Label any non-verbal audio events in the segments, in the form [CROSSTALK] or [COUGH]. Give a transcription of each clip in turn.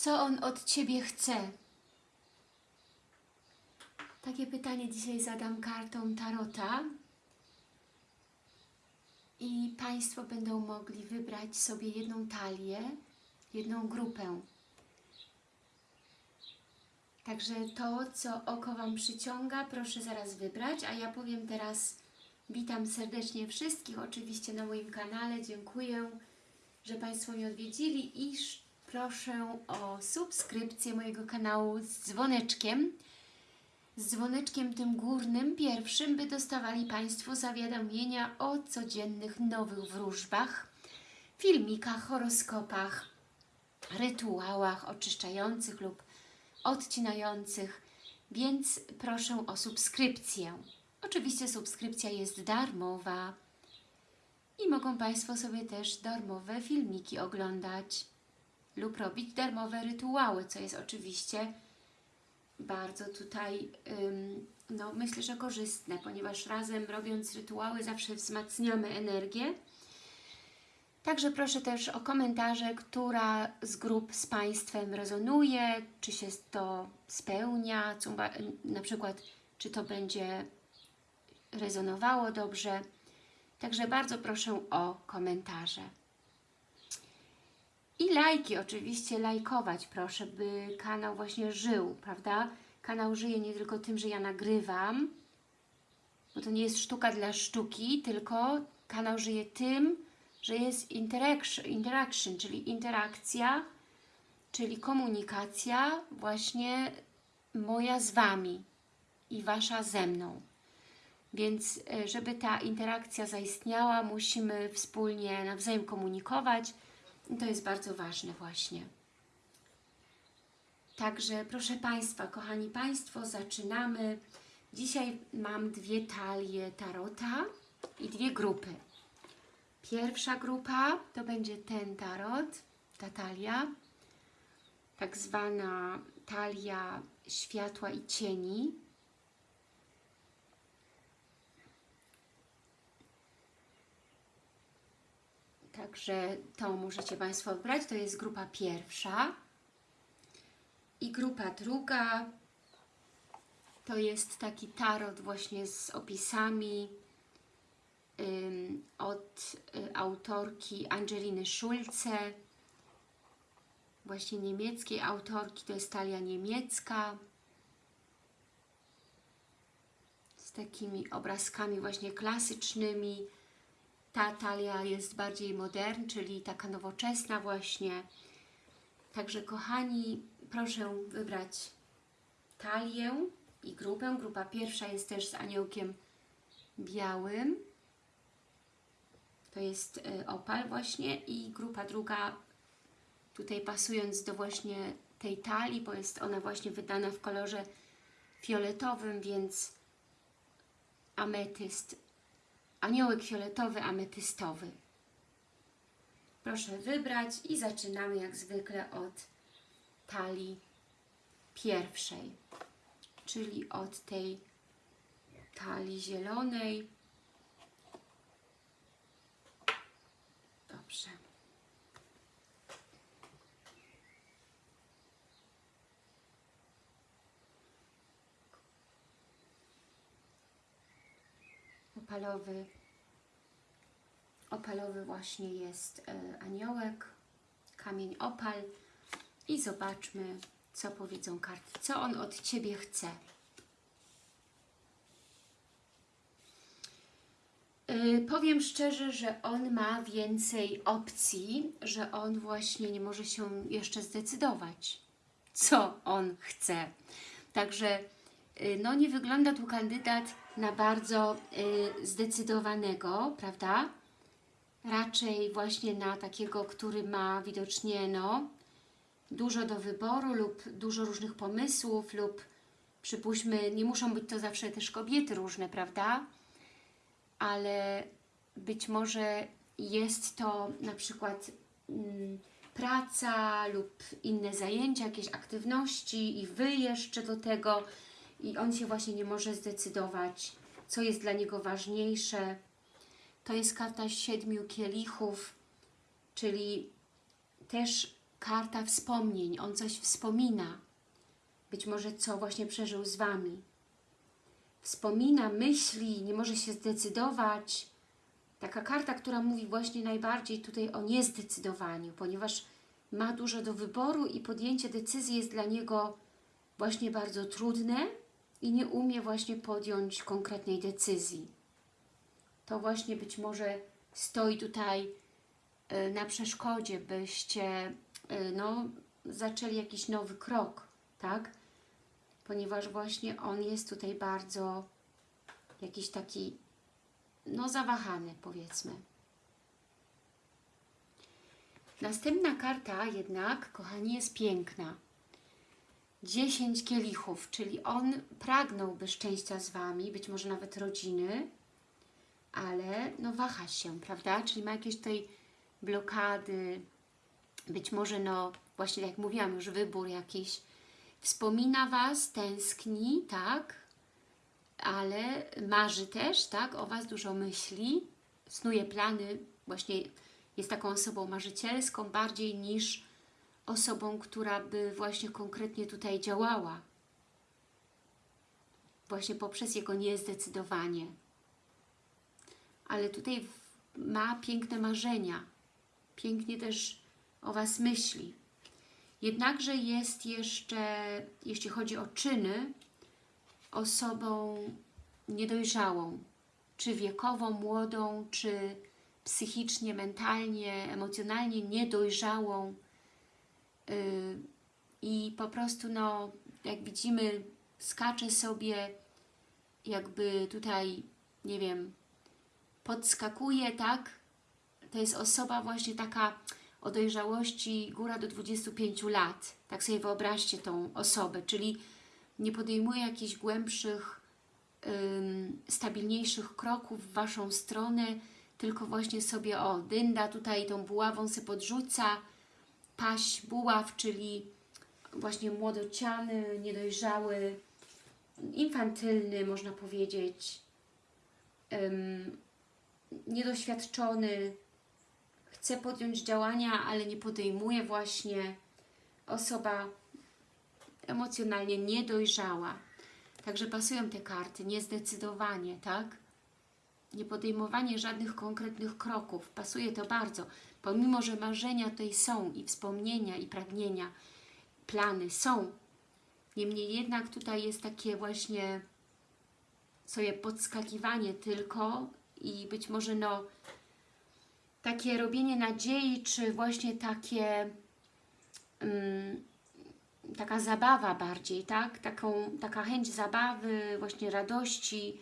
Co On od Ciebie chce? Takie pytanie dzisiaj zadam kartą Tarota. I Państwo będą mogli wybrać sobie jedną talię, jedną grupę. Także to, co oko Wam przyciąga, proszę zaraz wybrać, a ja powiem teraz witam serdecznie wszystkich, oczywiście na moim kanale, dziękuję, że Państwo mnie odwiedzili i proszę o subskrypcję mojego kanału z dzwoneczkiem, z dzwoneczkiem tym górnym, pierwszym, by dostawali Państwo zawiadomienia o codziennych nowych wróżbach, filmikach, horoskopach, rytuałach oczyszczających lub odcinających, więc proszę o subskrypcję. Oczywiście subskrypcja jest darmowa. I mogą Państwo sobie też darmowe filmiki oglądać lub robić darmowe rytuały, co jest oczywiście bardzo tutaj, no myślę, że korzystne, ponieważ razem robiąc rytuały zawsze wzmacniamy energię. Także proszę też o komentarze, która z grup z Państwem rezonuje, czy się to spełnia, na przykład czy to będzie rezonowało dobrze. Także bardzo proszę o komentarze. I lajki, oczywiście lajkować proszę, by kanał właśnie żył, prawda? Kanał żyje nie tylko tym, że ja nagrywam, bo to nie jest sztuka dla sztuki, tylko kanał żyje tym, że jest interaction, czyli interakcja, czyli komunikacja właśnie moja z Wami i Wasza ze mną. Więc e, żeby ta interakcja zaistniała, musimy wspólnie nawzajem komunikować to jest bardzo ważne właśnie. Także proszę Państwa, kochani Państwo, zaczynamy. Dzisiaj mam dwie talie tarota i dwie grupy. Pierwsza grupa to będzie ten tarot, ta talia, tak zwana talia światła i cieni. Także to możecie Państwo wybrać. To jest grupa pierwsza. I grupa druga to jest taki tarot właśnie z opisami od y, autorki Angeliny Schulze, właśnie niemieckiej autorki, to jest talia niemiecka, z takimi obrazkami właśnie klasycznymi. Ta talia jest bardziej modern, czyli taka nowoczesna właśnie. Także kochani, proszę wybrać talię i grupę. Grupa pierwsza jest też z aniołkiem białym. To jest y, opal właśnie i grupa druga tutaj pasując do właśnie tej talii, bo jest ona właśnie wydana w kolorze fioletowym, więc ametyst, aniołek fioletowy, ametystowy. Proszę wybrać i zaczynamy jak zwykle od talii pierwszej, czyli od tej talii zielonej. Dobrze. Opalowy, opalowy właśnie jest e, aniołek, kamień opal i zobaczmy, co powiedzą karty, co on od Ciebie chce. Y, Powiem szczerze, że on ma więcej opcji, że on właśnie nie może się jeszcze zdecydować, co on chce. Także no, nie wygląda tu kandydat na bardzo y, zdecydowanego, prawda? Raczej właśnie na takiego, który ma widocznie no, dużo do wyboru lub dużo różnych pomysłów lub przypuśćmy, nie muszą być to zawsze też kobiety różne, prawda? ale być może jest to na przykład mm, praca lub inne zajęcia, jakieś aktywności i Wy jeszcze do tego i on się właśnie nie może zdecydować, co jest dla niego ważniejsze. To jest karta siedmiu kielichów, czyli też karta wspomnień. On coś wspomina. Być może co właśnie przeżył z Wami. Wspomina, myśli, nie może się zdecydować. Taka karta, która mówi właśnie najbardziej tutaj o niezdecydowaniu, ponieważ ma dużo do wyboru i podjęcie decyzji jest dla niego właśnie bardzo trudne i nie umie właśnie podjąć konkretnej decyzji. To właśnie być może stoi tutaj y, na przeszkodzie, byście y, no, zaczęli jakiś nowy krok, tak? Ponieważ właśnie on jest tutaj bardzo jakiś taki, no zawahany powiedzmy. Następna karta jednak, kochani, jest piękna. 10 kielichów, czyli on pragnąłby szczęścia z Wami, być może nawet rodziny, ale no waha się, prawda? Czyli ma jakieś tutaj blokady, być może no właśnie jak mówiłam już wybór jakiś, wspomina Was, tęskni, tak? Ale marzy też, tak? O Was dużo myśli, snuje plany, właśnie jest taką osobą marzycielską bardziej niż osobą, która by właśnie konkretnie tutaj działała. Właśnie poprzez jego niezdecydowanie. Ale tutaj ma piękne marzenia. Pięknie też o Was myśli. Jednakże jest jeszcze, jeśli chodzi o czyny, osobą niedojrzałą. Czy wiekową, młodą, czy psychicznie, mentalnie, emocjonalnie niedojrzałą i po prostu, no, jak widzimy, skacze sobie jakby tutaj, nie wiem, podskakuje, tak? To jest osoba właśnie taka o dojrzałości góra do 25 lat. Tak sobie wyobraźcie tą osobę, czyli nie podejmuje jakichś głębszych, ym, stabilniejszych kroków w Waszą stronę, tylko właśnie sobie, o, dynda tutaj tą buławą se podrzuca, paść buław, czyli właśnie młodociany, niedojrzały, infantylny, można powiedzieć, um, niedoświadczony, chce podjąć działania, ale nie podejmuje właśnie osoba emocjonalnie niedojrzała. Także pasują te karty, niezdecydowanie, tak? nie podejmowanie żadnych konkretnych kroków. Pasuje to bardzo, pomimo, że marzenia tutaj są i wspomnienia, i pragnienia, plany są. Niemniej jednak tutaj jest takie właśnie sobie podskakiwanie tylko i być może no takie robienie nadziei, czy właśnie takie um, taka zabawa bardziej, tak? Taką, taka chęć zabawy, właśnie radości,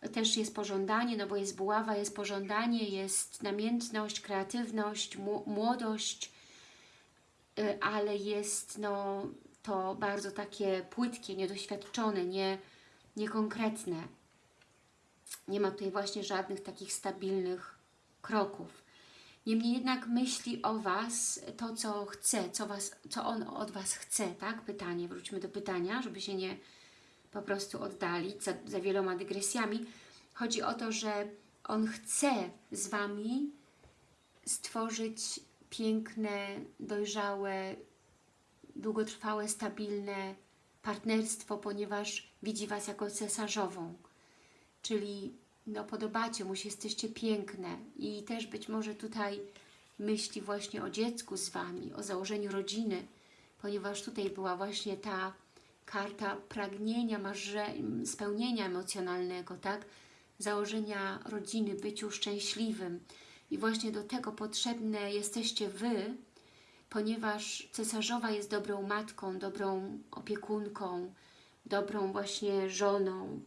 też jest pożądanie, no bo jest buława, jest pożądanie, jest namiętność, kreatywność, młodość, y, ale jest no, to bardzo takie płytkie, niedoświadczone, nie, niekonkretne. Nie ma tutaj właśnie żadnych takich stabilnych kroków. Niemniej jednak myśli o Was to, co chce, co, was, co On od Was chce, tak? Pytanie, wróćmy do pytania, żeby się nie po prostu oddalić za, za wieloma dygresjami. Chodzi o to, że On chce z Wami stworzyć piękne, dojrzałe, długotrwałe, stabilne partnerstwo, ponieważ widzi Was jako cesarzową. Czyli no, podobacie mu się, jesteście piękne i też być może tutaj myśli właśnie o dziecku z Wami, o założeniu rodziny, ponieważ tutaj była właśnie ta karta pragnienia, marze, spełnienia emocjonalnego, tak? Założenia rodziny, byciu szczęśliwym. I właśnie do tego potrzebne jesteście Wy, ponieważ cesarzowa jest dobrą matką, dobrą opiekunką, dobrą właśnie żoną,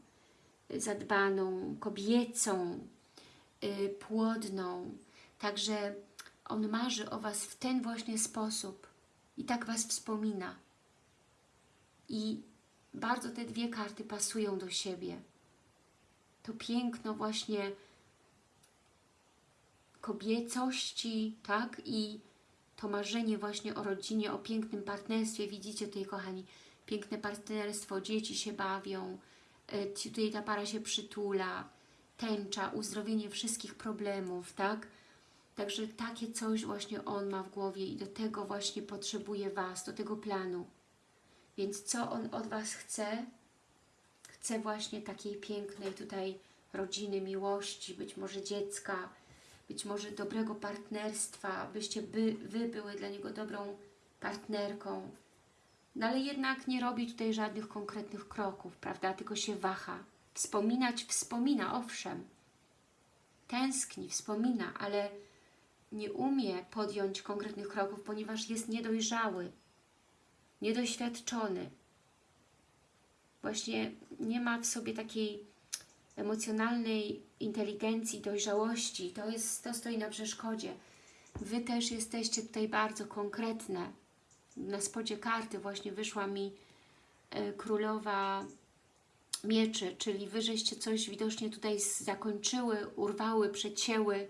zadbaną, kobiecą, yy, płodną. Także on marzy o Was w ten właśnie sposób i tak Was wspomina. I bardzo te dwie karty pasują do siebie. To piękno właśnie kobiecości, tak? I to marzenie właśnie o rodzinie, o pięknym partnerstwie. Widzicie tutaj, kochani, piękne partnerstwo, dzieci się bawią, e, tutaj ta para się przytula, tęcza, uzdrowienie wszystkich problemów, tak? Także takie coś właśnie on ma w głowie i do tego właśnie potrzebuje Was, do tego planu. Więc co on od Was chce? Chce właśnie takiej pięknej tutaj rodziny, miłości, być może dziecka, być może dobrego partnerstwa, byście by, Wy były dla niego dobrą partnerką. No ale jednak nie robi tutaj żadnych konkretnych kroków, prawda? Tylko się waha. Wspominać wspomina, owszem. Tęskni, wspomina, ale nie umie podjąć konkretnych kroków, ponieważ jest niedojrzały, niedoświadczony. Właśnie nie ma w sobie takiej emocjonalnej inteligencji, dojrzałości. To, jest, to stoi na przeszkodzie. Wy też jesteście tutaj bardzo konkretne. Na spodzie karty właśnie wyszła mi e, królowa mieczy, czyli Wy żeście coś widocznie tutaj zakończyły, urwały, przecięły,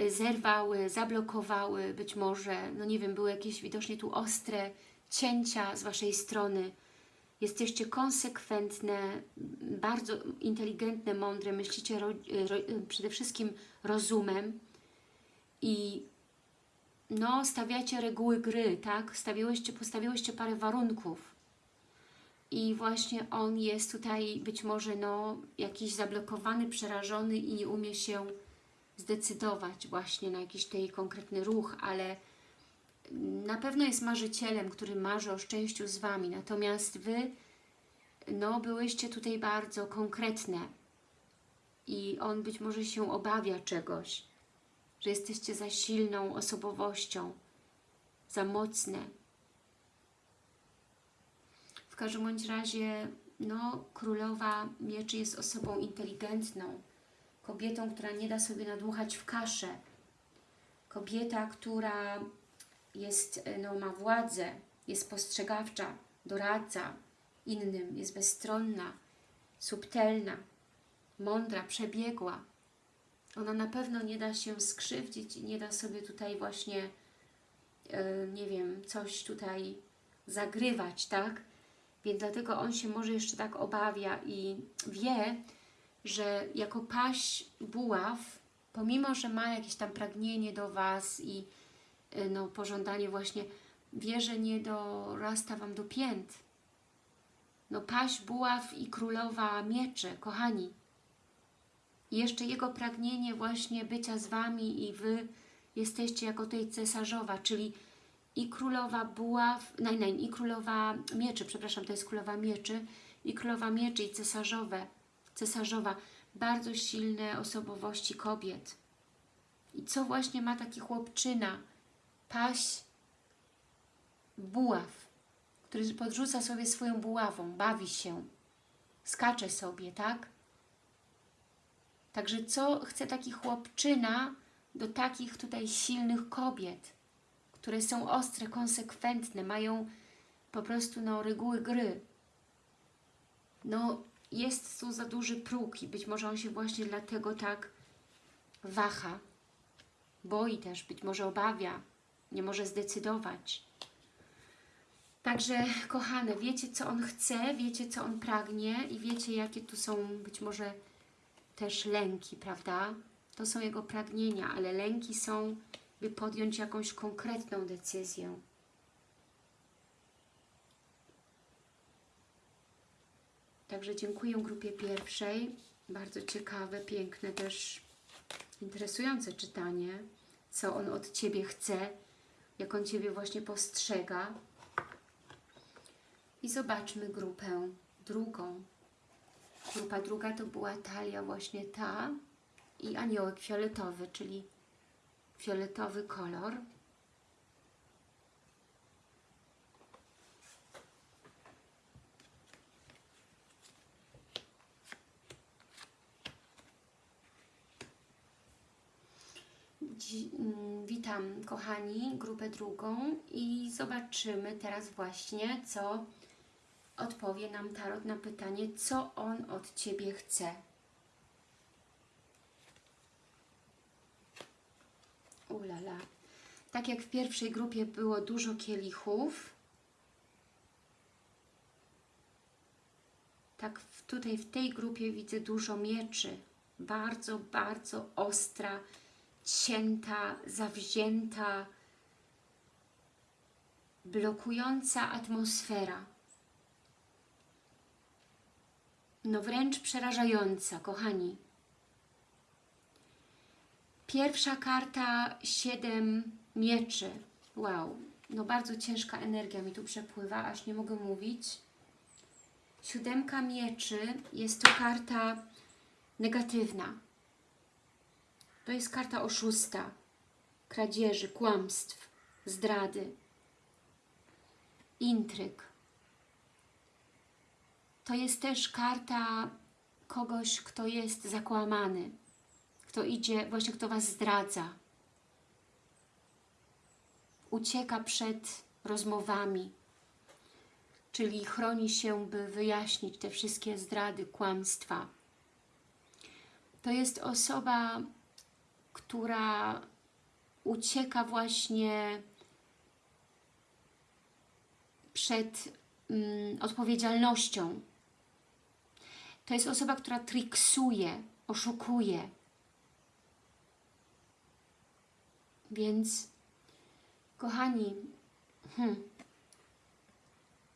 y, zerwały, zablokowały, być może, no nie wiem, były jakieś widocznie tu ostre cięcia z Waszej strony. Jesteście konsekwentne, bardzo inteligentne, mądre, myślicie ro, ro, przede wszystkim rozumem i no, stawiacie reguły gry, tak? Stawiłyście, postawiłyście parę warunków i właśnie on jest tutaj być może no, jakiś zablokowany, przerażony i nie umie się zdecydować właśnie na jakiś tej konkretny ruch, ale na pewno jest marzycielem, który marzy o szczęściu z Wami, natomiast Wy no, byłyście tutaj bardzo konkretne. I on być może się obawia czegoś, że jesteście za silną osobowością, za mocne, w każdym bądź razie no, królowa mieczy jest osobą inteligentną, kobietą, która nie da sobie nadmuchać w kaszę, kobieta, która jest, no, ma władzę, jest postrzegawcza, doradza innym, jest bezstronna, subtelna, mądra, przebiegła. Ona na pewno nie da się skrzywdzić i nie da sobie tutaj właśnie, yy, nie wiem, coś tutaj zagrywać, tak? Więc dlatego on się może jeszcze tak obawia i wie, że jako paść buław, pomimo, że ma jakieś tam pragnienie do Was i no, pożądanie właśnie, wie, że nie dorasta Wam do pięt. No paść buław i królowa miecze, kochani. I jeszcze jego pragnienie właśnie bycia z Wami i Wy jesteście jako tej cesarzowa, czyli i królowa buław, nein, nein, i królowa mieczy, przepraszam, to jest królowa mieczy, i królowa mieczy i cesarzowe, cesarzowa, bardzo silne osobowości kobiet. I co właśnie ma taki chłopczyna, paś buław, który podrzuca sobie swoją buławą, bawi się, skacze sobie, tak? Także co chce taki chłopczyna do takich tutaj silnych kobiet? które są ostre, konsekwentne, mają po prostu no, reguły gry. No, jest tu za duży próg i być może on się właśnie dlatego tak waha, boi też, być może obawia, nie może zdecydować. Także, kochane, wiecie, co on chce, wiecie, co on pragnie i wiecie, jakie tu są być może też lęki, prawda? To są jego pragnienia, ale lęki są by podjąć jakąś konkretną decyzję. Także dziękuję grupie pierwszej. Bardzo ciekawe, piękne, też interesujące czytanie. Co on od Ciebie chce, jak on Ciebie właśnie postrzega. I zobaczmy grupę drugą. Grupa druga to była talia właśnie ta i aniołek fioletowy, czyli fioletowy kolor. Witam kochani, grupę drugą i zobaczymy teraz właśnie, co odpowie nam Tarot na pytanie, co on od Ciebie chce. Ulala. Tak jak w pierwszej grupie było dużo kielichów, tak tutaj w tej grupie widzę dużo mieczy. Bardzo, bardzo ostra, cięta, zawzięta, blokująca atmosfera. No wręcz przerażająca, kochani. Pierwsza karta, siedem mieczy. Wow, no bardzo ciężka energia mi tu przepływa, aż nie mogę mówić. Siódemka mieczy jest to karta negatywna. To jest karta oszusta, kradzieży, kłamstw, zdrady, intryg. To jest też karta kogoś, kto jest zakłamany, kto idzie, właśnie kto Was zdradza. Ucieka przed rozmowami, czyli chroni się, by wyjaśnić te wszystkie zdrady, kłamstwa. To jest osoba, która ucieka właśnie przed mm, odpowiedzialnością. To jest osoba, która triksuje, oszukuje. Więc, kochani, hmm,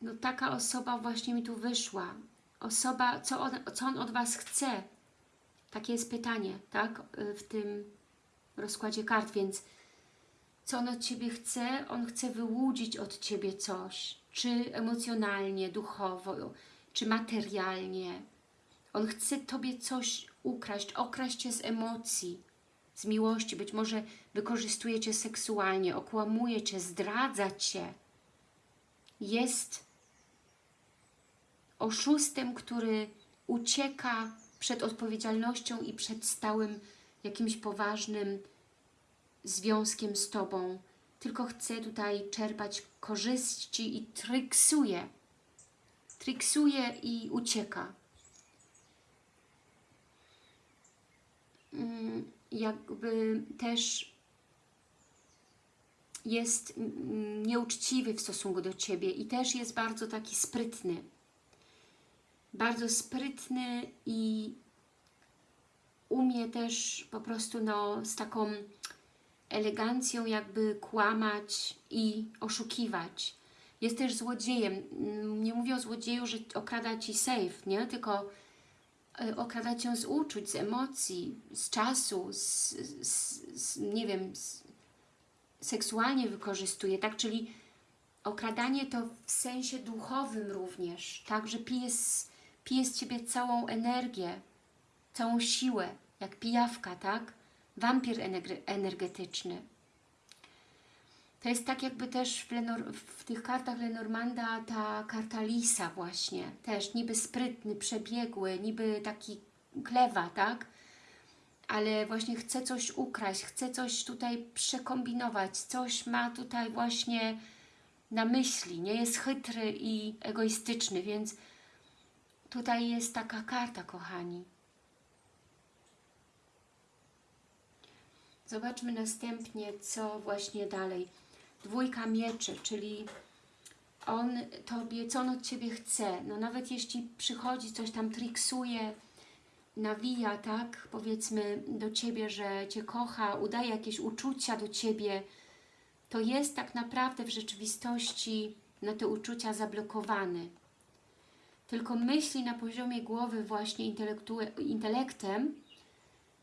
no taka osoba właśnie mi tu wyszła. Osoba, co on, co on od Was chce? Takie jest pytanie, tak? W tym rozkładzie kart, więc co on od Ciebie chce? On chce wyłudzić od Ciebie coś, czy emocjonalnie, duchowo, czy materialnie. On chce Tobie coś ukraść, okraść Cię z emocji, z miłości. Być może wykorzystuje Cię seksualnie, okłamuje Cię, zdradza Cię. Jest oszustem, który ucieka przed odpowiedzialnością i przed stałym jakimś poważnym związkiem z Tobą, tylko chce tutaj czerpać korzyści i triksuje. Triksuje i ucieka. Mm, jakby też jest nieuczciwy w stosunku do Ciebie i też jest bardzo taki sprytny. Bardzo sprytny i umie też po prostu no, z taką elegancją jakby kłamać i oszukiwać. Jest też złodziejem. Nie mówię o złodzieju, że okrada Ci safe, nie? Tylko e, okrada Cię z uczuć, z emocji, z czasu, z, z, z nie wiem, z, seksualnie wykorzystuje, tak? Czyli okradanie to w sensie duchowym również, tak? Że pije z, pije z Ciebie całą energię, całą siłę, jak pijawka, tak? Wampir energetyczny. To jest tak jakby też w, Lenor w tych kartach Lenormanda ta karta Lisa właśnie, też niby sprytny, przebiegły, niby taki klewa, tak? Ale właśnie chce coś ukraść, chce coś tutaj przekombinować, coś ma tutaj właśnie na myśli, nie jest chytry i egoistyczny, więc tutaj jest taka karta, kochani. Zobaczmy następnie, co właśnie dalej. Dwójka mieczy, czyli on Tobie, co on od Ciebie chce. No nawet jeśli przychodzi, coś tam triksuje, nawija, tak, powiedzmy do Ciebie, że Cię kocha, udaje jakieś uczucia do Ciebie, to jest tak naprawdę w rzeczywistości na te uczucia zablokowany. Tylko myśli na poziomie głowy właśnie intelektem,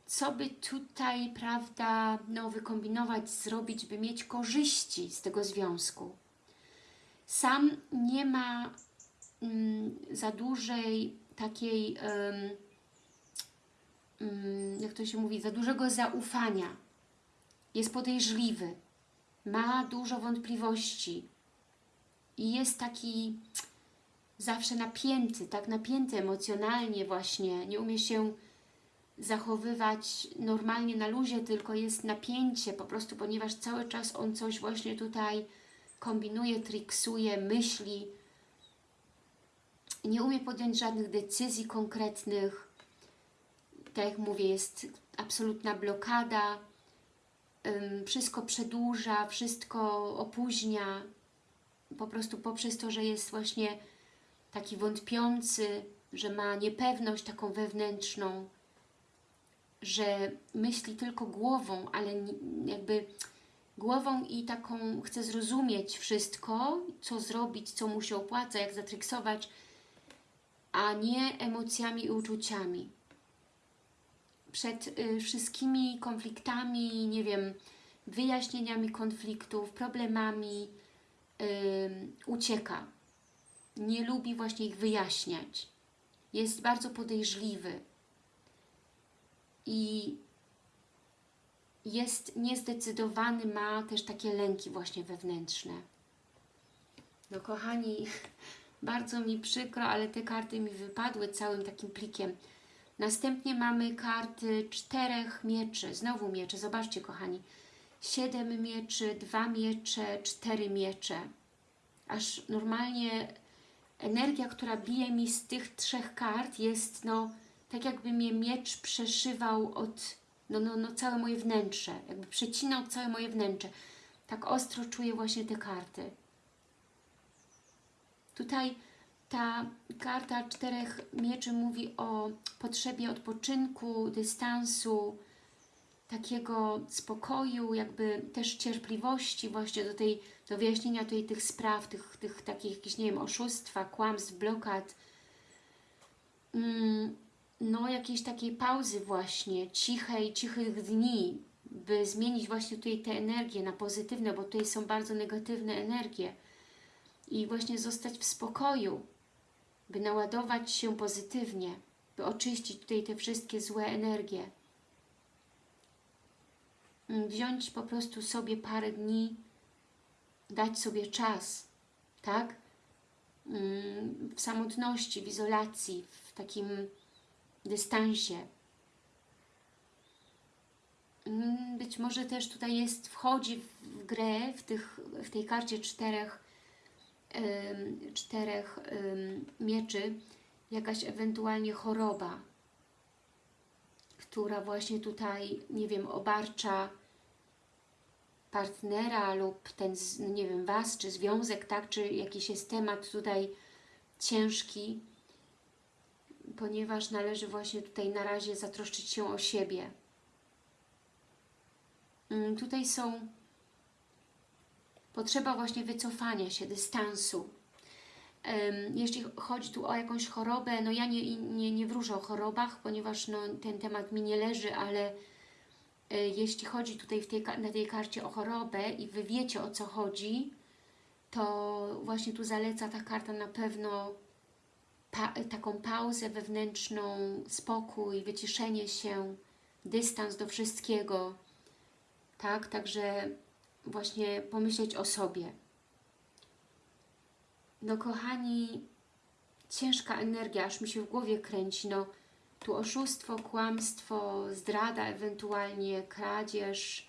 co by tutaj, prawda, no, wykombinować, zrobić, by mieć korzyści z tego związku. Sam nie ma mm, za dużej takiej, um, jak to się mówi, za dużego zaufania. Jest podejrzliwy, ma dużo wątpliwości i jest taki zawsze napięty, tak napięty emocjonalnie właśnie, nie umie się zachowywać normalnie na luzie, tylko jest napięcie po prostu, ponieważ cały czas on coś właśnie tutaj kombinuje, triksuje, myśli. Nie umie podjąć żadnych decyzji konkretnych. Tak jak mówię, jest absolutna blokada. Wszystko przedłuża, wszystko opóźnia. Po prostu poprzez to, że jest właśnie taki wątpiący, że ma niepewność taką wewnętrzną, że myśli tylko głową, ale jakby głową i taką chce zrozumieć wszystko, co zrobić, co mu się opłaca, jak zatryksować, a nie emocjami i uczuciami. Przed y, wszystkimi konfliktami, nie wiem, wyjaśnieniami konfliktów, problemami ym, ucieka. Nie lubi właśnie ich wyjaśniać. Jest bardzo podejrzliwy i jest niezdecydowany, ma też takie lęki właśnie wewnętrzne. No kochani, [LAUGHS] bardzo mi przykro, ale te karty mi wypadły całym takim plikiem. Następnie mamy karty czterech mieczy, znowu miecze, zobaczcie kochani. Siedem mieczy, dwa miecze, cztery miecze. Aż normalnie energia, która bije mi z tych trzech kart jest no tak jakby mnie miecz przeszywał od no, no, no całe moje wnętrze, jakby przecinał całe moje wnętrze. Tak ostro czuję właśnie te karty. Tutaj ta karta czterech mieczy mówi o potrzebie odpoczynku, dystansu, takiego spokoju, jakby też cierpliwości właśnie do tej, do wyjaśnienia tutaj tych spraw, tych, tych takich jakichś, nie wiem, oszustwa, kłamstw, blokad. Mm, no jakiejś takiej pauzy właśnie, cichej, cichych dni, by zmienić właśnie tutaj te energie na pozytywne, bo tutaj są bardzo negatywne energie i właśnie zostać w spokoju, by naładować się pozytywnie, by oczyścić tutaj te wszystkie złe energie. Wziąć po prostu sobie parę dni, dać sobie czas, tak? Mm, W samotności, w izolacji, w takim dystansie. Mm, Być może też tutaj jest, wchodzi w grę w, tych, w tej karcie czterech, em, czterech em, mieczy jakaś ewentualnie choroba, która właśnie tutaj, nie wiem, obarcza partnera lub ten, no nie wiem, Was, czy związek, tak, czy jakiś jest temat tutaj ciężki, ponieważ należy właśnie tutaj na razie zatroszczyć się o siebie. Mm, Tutaj są potrzeba właśnie wycofania się, dystansu. Jeśli chodzi tu o jakąś chorobę, no ja nie, nie, nie wróżę o chorobach, ponieważ no, ten temat mi nie leży, ale e, jeśli chodzi tutaj tej, na tej karcie o chorobę i Wy wiecie o co chodzi, to właśnie tu zaleca ta karta na pewno pa taką pauzę wewnętrzną, spokój, wyciszenie się, dystans do wszystkiego, tak? Także właśnie pomyśleć o sobie. No kochani, ciężka energia, aż mi się w głowie kręci, no tu oszustwo, kłamstwo, zdrada ewentualnie, kradzież,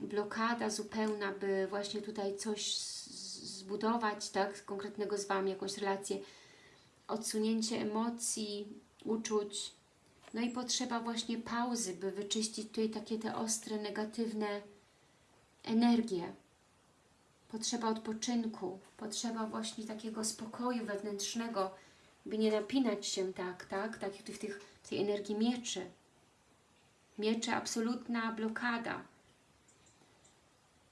blokada zupełna, by właśnie tutaj coś zbudować, tak, konkretnego z Wami, jakąś relację, odsunięcie emocji, uczuć, no i potrzeba właśnie pauzy, by wyczyścić tutaj takie te ostre, negatywne energie. Potrzeba odpoczynku, potrzeba właśnie takiego spokoju wewnętrznego, by nie napinać się tak, tak, tak, w tych, tej energii mieczy. Miecze, absolutna blokada.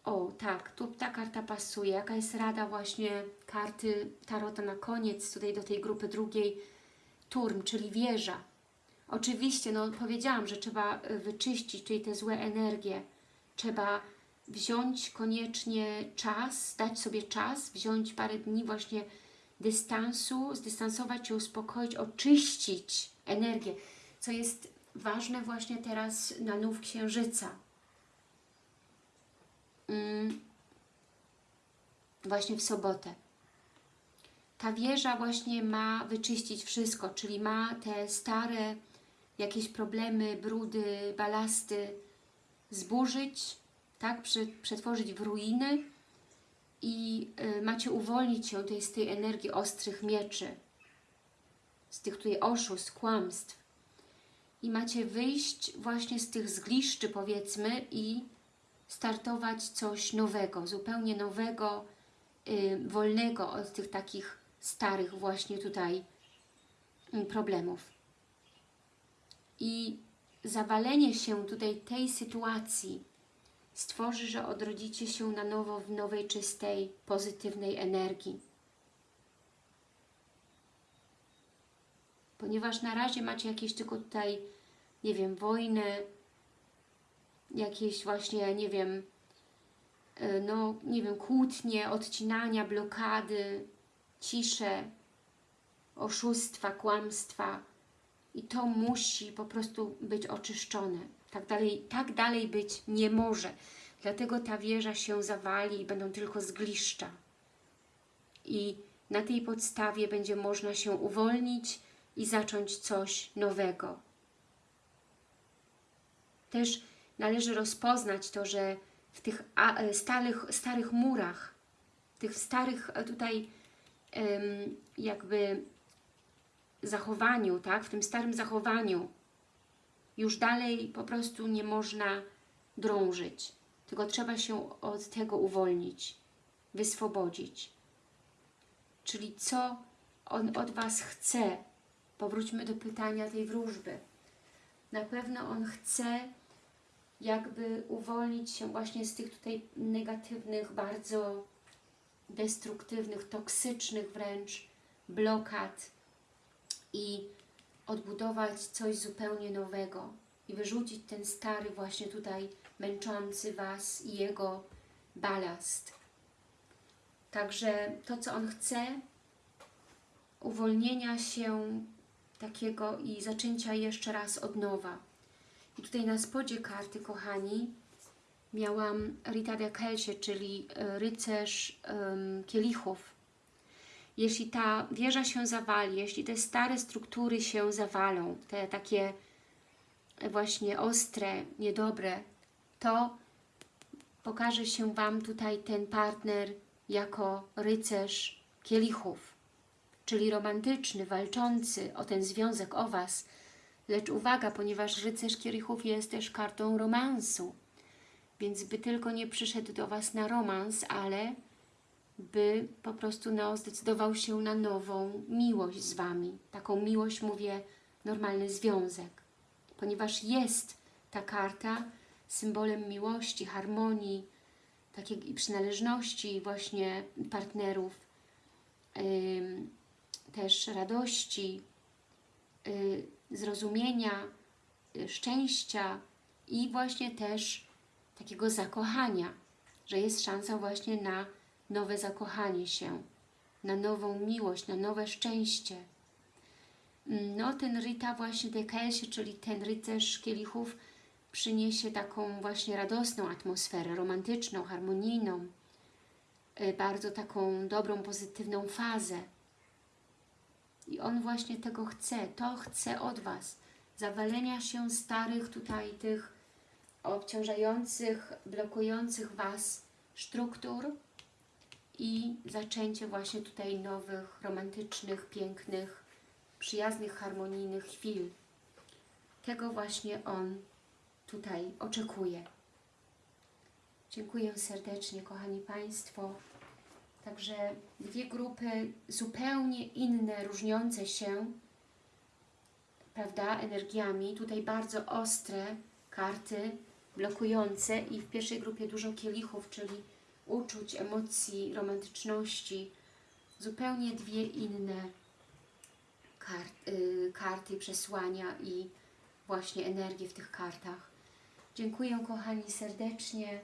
O, tak, tu ta karta pasuje. Jaka jest rada właśnie karty Tarota na koniec, tutaj do tej grupy drugiej, turm, czyli wieża. Oczywiście, no powiedziałam, że trzeba y, wyczyścić czyli te złe energie. Trzeba wziąć koniecznie czas, dać sobie czas, wziąć parę dni właśnie dystansu, zdystansować się, uspokoić, oczyścić energię, co jest ważne właśnie teraz na nów księżyca. Mm, właśnie w sobotę. Ta wieża właśnie ma wyczyścić wszystko, czyli ma te stare jakieś problemy, brudy, balasty zburzyć, tak, Prze- przetworzyć w ruiny i y, macie uwolnić się tutaj z tej energii ostrych mieczy, z tych tutaj oszustw, kłamstw. I macie wyjść właśnie z tych zgliszczy, powiedzmy, i startować coś nowego, zupełnie nowego, y, wolnego od tych takich starych właśnie tutaj y, problemów. I zawalenie się tutaj tej sytuacji stworzy, że odrodzicie się na nowo w nowej, czystej, pozytywnej energii. Ponieważ na razie macie jakieś tylko tutaj, nie wiem, wojnę, jakieś właśnie, nie wiem, e, no, nie wiem, kłótnie, odcinania, blokady, cisze, oszustwa, kłamstwa i to musi po prostu być oczyszczone. Tak dalej, tak dalej być nie może. Dlatego ta wieża się zawali i będą tylko zgliszcza. I na tej podstawie będzie można się uwolnić i zacząć coś nowego. Też należy rozpoznać to, że w tych e, starych, starych murach, tych starych e, tutaj jakby zachowaniu, tak, w tym starym zachowaniu już dalej po prostu nie można drążyć, tylko trzeba się od tego uwolnić, wyswobodzić. Czyli co On od Was chce? Powróćmy do pytania tej wróżby. Na pewno On chce jakby uwolnić się właśnie z tych tutaj negatywnych, bardzo destruktywnych, toksycznych wręcz blokad i odbudować coś zupełnie nowego i wyrzucić ten stary właśnie tutaj męczący Was i jego balast. Także to, co On chce, uwolnienia się takiego i zaczęcia jeszcze raz od nowa. I tutaj na spodzie karty, kochani, miałam Rita de Kelsie, czyli e, rycerz um, kielichów. Jeśli ta wieża się zawali, jeśli te stare struktury się zawalą, te takie właśnie ostre, niedobre, to pokaże się Wam tutaj ten partner jako rycerz kielichów, czyli romantyczny, walczący o ten związek, o Was. Lecz uwaga, ponieważ rycerz kielichów jest też kartą romansu, więc by tylko nie przyszedł do Was na romans, ale by po prostu no, zdecydował się na nową miłość z Wami. Taką miłość, mówię, normalny związek. Ponieważ jest ta karta symbolem miłości, harmonii, takiej przynależności właśnie partnerów, yy, też radości, yy, zrozumienia, yy, szczęścia i właśnie też takiego zakochania, że jest szansa właśnie na nowe zakochanie się, na nową miłość, na nowe szczęście. No, ten Rita właśnie de Kelsie, czyli ten rycerz kielichów, przyniesie taką właśnie radosną atmosferę, romantyczną, harmonijną, y, bardzo taką dobrą, pozytywną fazę. I on właśnie tego chce, to chce od Was. Zawalenia się starych tutaj tych obciążających, blokujących Was struktur i zaczęcie właśnie tutaj nowych, romantycznych, pięknych, przyjaznych, harmonijnych chwil. Tego właśnie On tutaj oczekuje. Dziękuję serdecznie, kochani Państwo. Także dwie grupy zupełnie inne, różniące się, prawda, energiami. Tutaj bardzo ostre karty, blokujące i w pierwszej grupie dużo kielichów, czyli uczuć, emocji, romantyczności. Zupełnie dwie inne kart, y, karty, przesłania i właśnie energię w tych kartach. Dziękuję kochani serdecznie.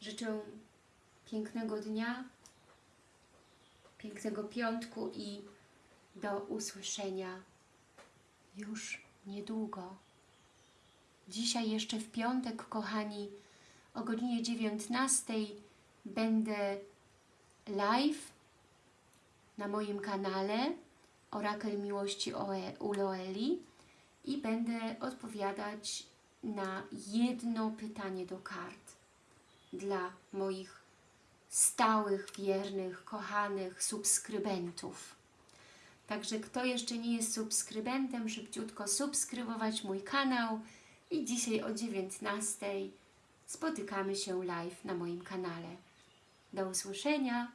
Życzę pięknego dnia, pięknego piątku i do usłyszenia już niedługo. Dzisiaj jeszcze w piątek, kochani, o godzinie 19 będę live na moim kanale Orakel Miłości u Loeli i będę odpowiadać na jedno pytanie do kart dla moich stałych, wiernych, kochanych subskrybentów. Także kto jeszcze nie jest subskrybentem, szybciutko subskrybować mój kanał i dzisiaj o 19 spotykamy się live na moim kanale. Do usłyszenia!